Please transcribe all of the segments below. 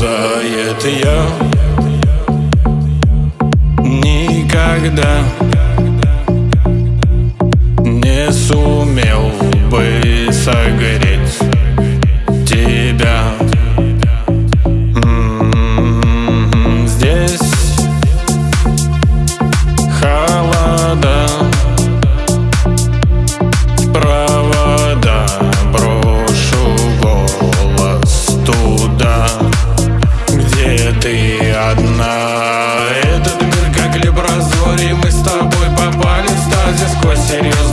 исчезает я. Никогда не сумел бы согреть одна Этот мир как лебразорий Мы с тобой попали в стазис сквозь серьезно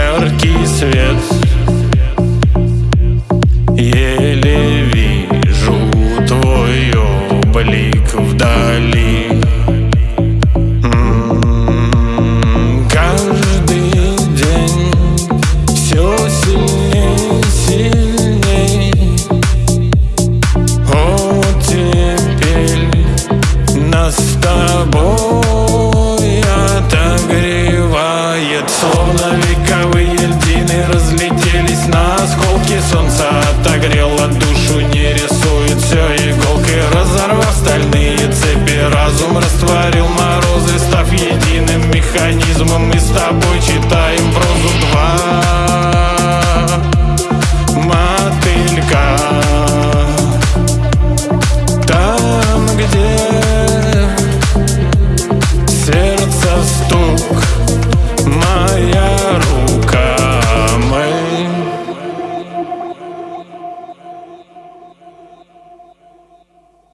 яркий свет. мы с тобой читаем